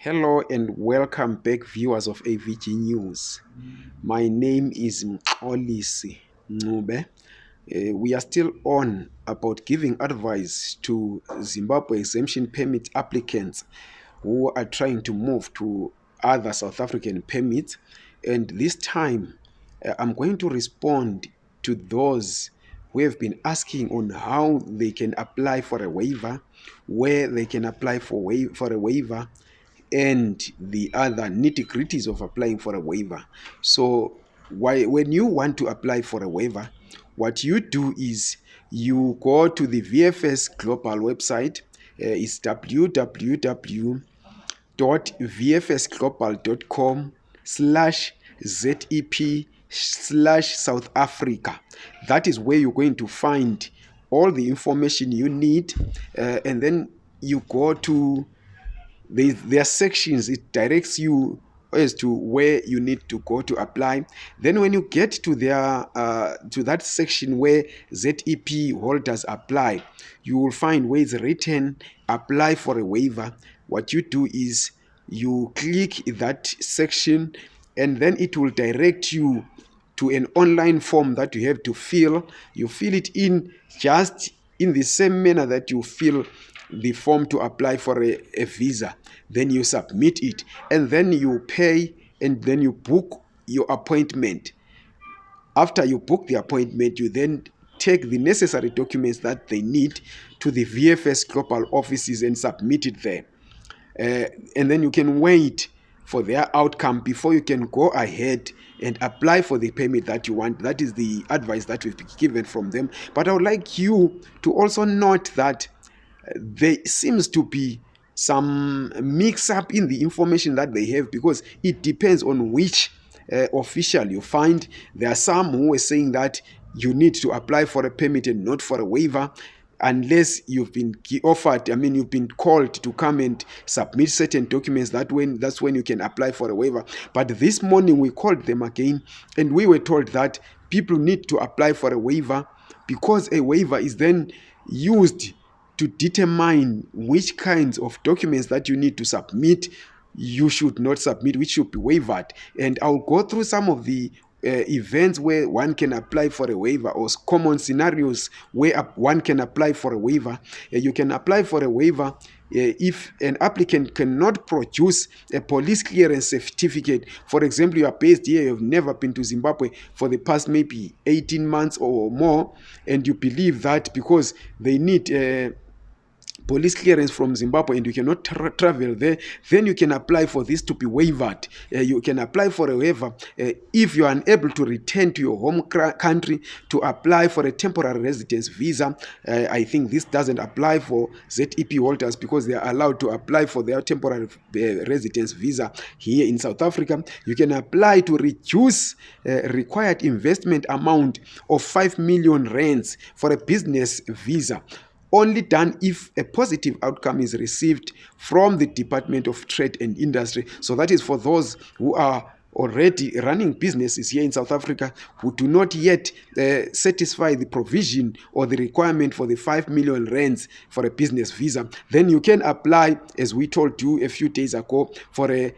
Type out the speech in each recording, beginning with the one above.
Hello and welcome back, viewers of AVG News. My name is Mxolisi Ncube. Uh, we are still on about giving advice to Zimbabwe exemption permit applicants who are trying to move to other South African permits. And this time, uh, I'm going to respond to those who have been asking on how they can apply for a waiver, where they can apply for, wa- for a waiver, and the other nitty gritties of applying for a waiver. So, why, when you want to apply for a waiver, what you do is you go to the VFS Global website. Uh, it's www.vfsglobal.com slash ZEP slash South Africa. That is where you're going to find all the information you need. Uh, and then you go to there, are sections it directs you as to where you need to go to apply. Then when you get to their uh, to that section where zep holders apply you will find where it's written apply for a waiver. What you do is you click that section and then it will direct you to an online form that you have to fill. You fill it in just in the same manner that you fill the form to apply for a, a visa then you submit it and then you pay and then you book your appointment after you book the appointment you then take the necessary documents that they need to the vfs global offices and submit it there uh, and then you can wait for their outcome before you can go ahead and apply for the permit that you want. That is the advice that we've been given from them. But I would like you to also note that there seems to be some mix up in the information that they have because it depends on which uh, official you find. There are some who are saying that you need to apply for a permit and not for a waiver unless you've been offered i mean you've been called to come and submit certain documents that when that's when you can apply for a waiver but this morning we called them again and we were told that people need to apply for a waiver because a waiver is then used to determine which kinds of documents that you need to submit you should not submit which should be waived and i'll go through some of the uh, events where one can apply for a waiver or common scenarios where one can apply for a waiver. Uh, you can apply for a waiver uh, if an applicant cannot produce a police clearance certificate. For example you are based here you've never been to zimbabwe for the past maybe 18 months or more and you believe that because they need uh, police clearance from Zimbabwe and you cannot tra travel there, then you can apply for this to be waived. Uh, you can apply for a waiver uh, if you are unable to return to your home country to apply for a temporary residence visa. Uh, I think this doesn't apply for ZEP holders because they are allowed to apply for their temporary uh, residence visa here in South Africa. You can apply to reduce uh, required investment amount of 5 million rands for a business visa only done if a positive outcome is received from the Department of Trade and Industry. So that is for those who are already running businesses here in South Africa who do not yet uh, satisfy the provision or the requirement for the 5 million rands for a business visa, then you can apply, as we told you a few days ago, for a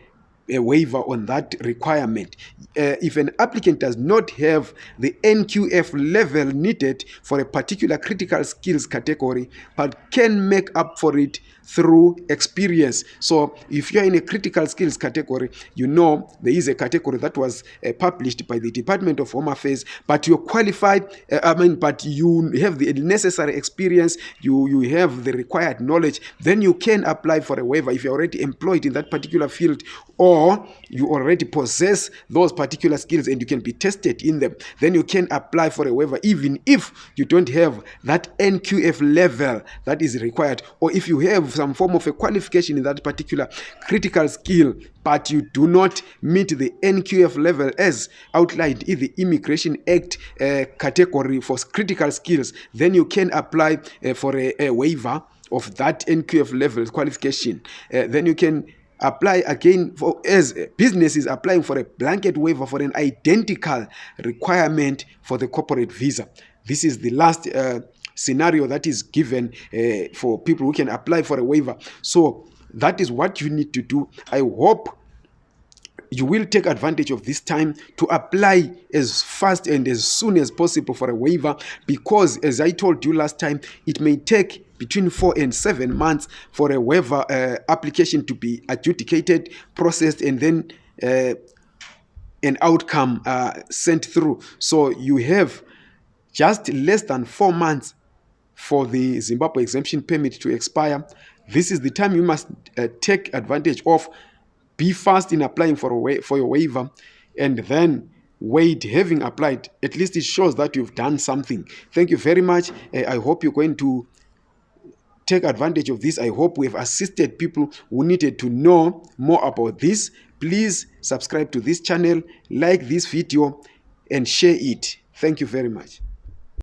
a waiver on that requirement. Uh, if an applicant does not have the NQF level needed for a particular critical skills category, but can make up for it through experience. So if you're in a critical skills category, you know there is a category that was uh, published by the Department of Home Affairs, but you're qualified, uh, I mean, but you have the necessary experience, you, you have the required knowledge, then you can apply for a waiver if you're already employed in that particular field or you already possess those particular skills and you can be tested in them. Then you can apply for a waiver even if you don't have that NQF level that is required or if you have some form of a qualification in that particular critical skill but you do not meet the NQF level as outlined in the Immigration Act uh, category for critical skills, then you can apply uh, for a, a, waiver of that NQF level qualification. Uh, then you can apply again for as businesses applying for a blanket waiver for an identical requirement for the corporate visa. This is the last uh, scenario that is given uh, for people who can apply for a waiver. So that is what you need to do i hope you will take advantage of this time to apply as fast and as soon as possible for a waiver because as i told you last time it may take between four and seven months for a waiver uh, application to be adjudicated processed and then uh, an outcome uh, sent through. So you have just less than four months for the zimbabwe exemption permit to expire. This is the time you must uh, take advantage of. Be fast in applying for a wa- for your waiver and then wait. Having applied at least it shows that you've done something. Thank you very much. Uh, i hope you're going to take advantage of this. I hope we have assisted people who needed to know more about this. Please subscribe to this channel like this video and share it. Thank you very much